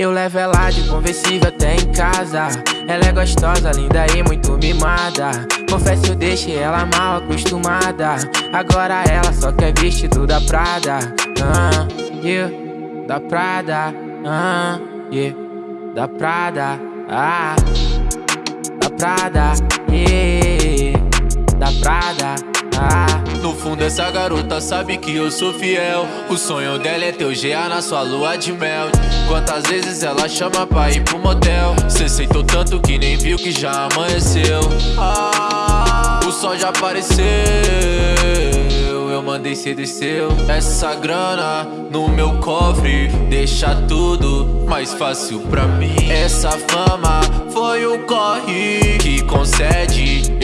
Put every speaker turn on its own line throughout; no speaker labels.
Eu levo ela de conversível até em casa. Ela é gostosa, linda e muito mimada. Confesso eu deixei ela mal acostumada. Agora ela só quer vestido da Prada. Ah, yeah, Da Prada. Ah, yeah, Da Prada. Ah, Da Prada. Yeah, Da Prada. Ah.
No fundo essa garota sabe que eu sou fiel. O sonho dela é ter o GA na sua lua de mel. Quantas vezes ela chama pra ir pro motel? Cê aceitou tanto que nem viu que já amanheceu. Ah, O sol já apareceu. Eu mandei cê desceu. Essa grana no meu cofre Deixa tudo mais fácil pra mim. Essa fama foi o corre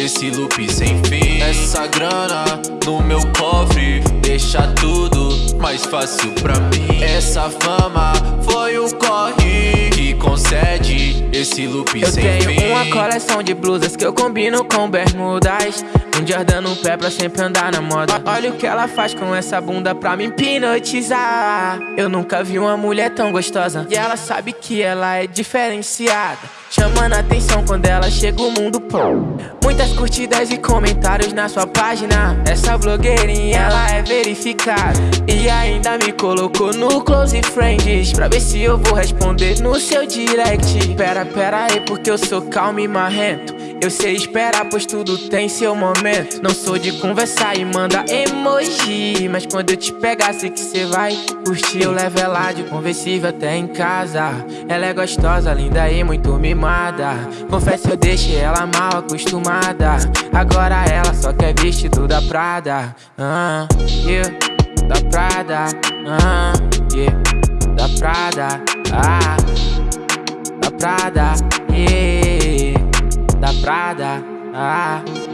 esse loop sem fim. Essa grana no meu cofre Deixa tudo mais fácil pra mim. Essa fama foi o corre Que concede esse loop
eu
sem
fim. Eu tenho uma coleção de blusas que eu combino com bermudas. Um Jordan no pé pra sempre andar na moda. Olha o que ela faz com essa bunda pra me hipnotizar. Eu nunca vi uma mulher tão gostosa. E ela sabe que ela é diferenciada Chamando atenção quando ela chega o mundo pô. Muitas curtidas e comentários na sua página. Essa blogueirinha ela é verificada. E ainda me colocou no close friends Pra ver se eu vou responder no seu direct. Pera, pera aí porque eu sou calmo e marrento eu sei esperar, pois tudo tem seu momento. Não sou de conversar e manda emoji Mas quando eu te pegar, sei que cê vai curtir. Eu levo ela de conversível até em casa. Ela é gostosa, linda e muito mimada. Confesso, eu deixei ela mal acostumada. Agora ela só quer vestido da Prada. Ah, yeah, Da Prada. Ah, yeah, Da Prada. Ah, Da Prada. Yeah da Prada. Ah.